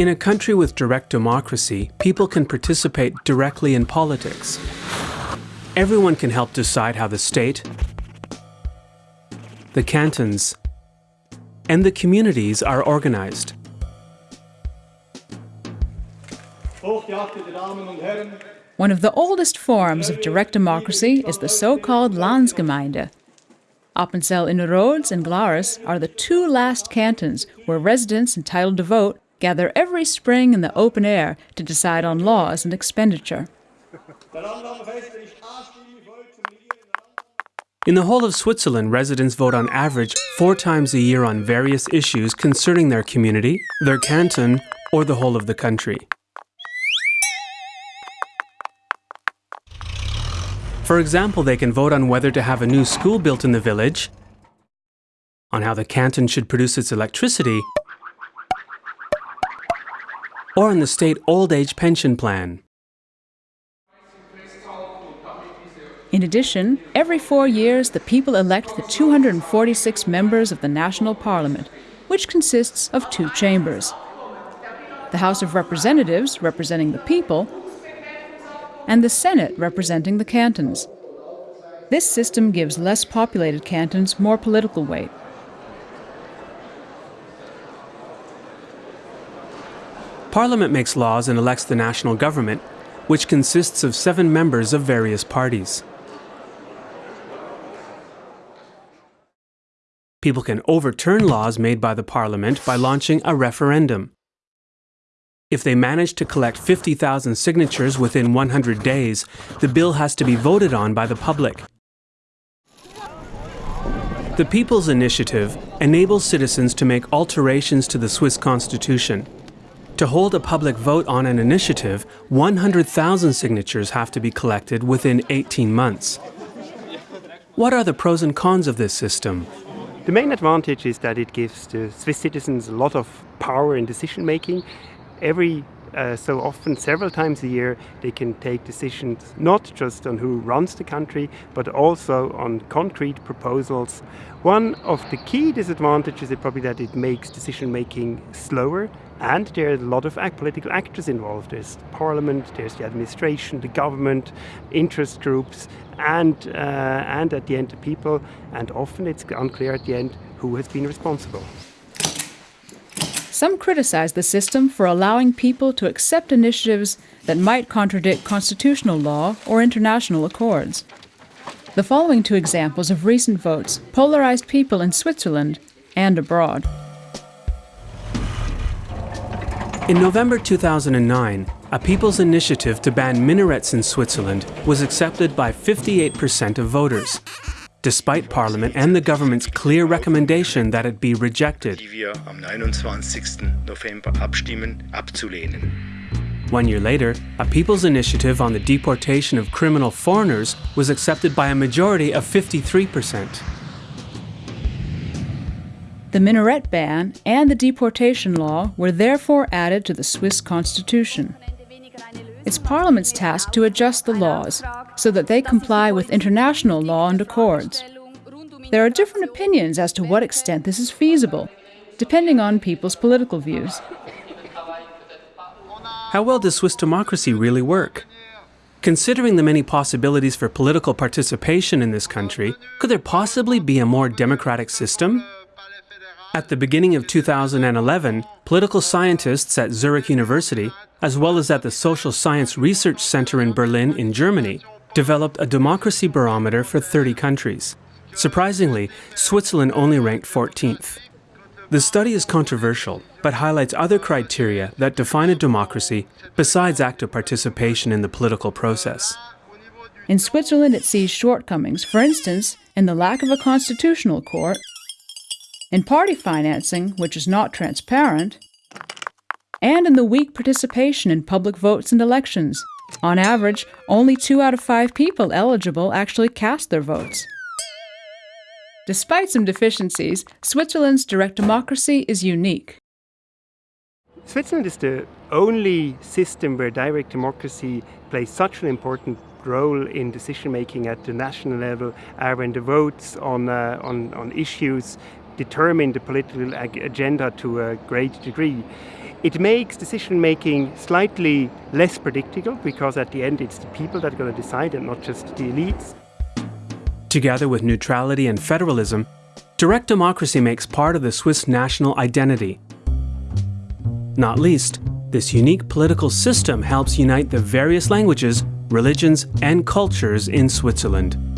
In a country with direct democracy, people can participate directly in politics. Everyone can help decide how the state, the cantons, and the communities are organized. One of the oldest forms of direct democracy is the so-called Landsgemeinde. Appenzell Innerrhodes and Glarus are the two last cantons where residents entitled to vote gather every spring in the open air to decide on laws and expenditure. In the whole of Switzerland, residents vote on average four times a year on various issues concerning their community, their canton, or the whole of the country. For example, they can vote on whether to have a new school built in the village, on how the canton should produce its electricity, or in the state old age pension plan. In addition, every four years the people elect the 246 members of the National Parliament, which consists of two chambers. The House of Representatives, representing the people, and the Senate representing the cantons. This system gives less populated cantons more political weight. Parliament makes laws and elects the national government, which consists of seven members of various parties. People can overturn laws made by the Parliament by launching a referendum. If they manage to collect 50,000 signatures within 100 days, the bill has to be voted on by the public. The People's Initiative enables citizens to make alterations to the Swiss constitution. To hold a public vote on an initiative, 100,000 signatures have to be collected within 18 months. What are the pros and cons of this system? The main advantage is that it gives the Swiss citizens a lot of power in decision making every uh, so often, several times a year, they can take decisions not just on who runs the country, but also on concrete proposals. One of the key disadvantages is probably that it makes decision making slower, and there are a lot of political actors involved. There's the parliament, there's the administration, the government, interest groups, and, uh, and at the end the people, and often it's unclear at the end who has been responsible. Some criticize the system for allowing people to accept initiatives that might contradict constitutional law or international accords. The following two examples of recent votes polarized people in Switzerland and abroad. In November 2009, a people's initiative to ban minarets in Switzerland was accepted by 58% of voters despite Parliament and the government's clear recommendation that it be rejected. One year later, a people's initiative on the deportation of criminal foreigners was accepted by a majority of 53%. The minaret ban and the deportation law were therefore added to the Swiss constitution. It's Parliament's task to adjust the laws so that they comply with international law and accords. There are different opinions as to what extent this is feasible, depending on people's political views. How well does Swiss democracy really work? Considering the many possibilities for political participation in this country, could there possibly be a more democratic system? At the beginning of 2011, political scientists at Zurich University, as well as at the Social Science Research Center in Berlin in Germany, developed a democracy barometer for 30 countries. Surprisingly, Switzerland only ranked 14th. The study is controversial, but highlights other criteria that define a democracy besides active participation in the political process. In Switzerland, it sees shortcomings, for instance, in the lack of a constitutional court in party financing, which is not transparent, and in the weak participation in public votes and elections. On average, only two out of five people eligible actually cast their votes. Despite some deficiencies, Switzerland's direct democracy is unique. Switzerland is the only system where direct democracy plays such an important role in decision making at the national level, uh, when the votes on, uh, on, on issues determine the political ag- agenda to a great degree. It makes decision making slightly less predictable because at the end it's the people that are going to decide and not just the elites. Together with neutrality and federalism, direct democracy makes part of the Swiss national identity. Not least, this unique political system helps unite the various languages, religions, and cultures in Switzerland.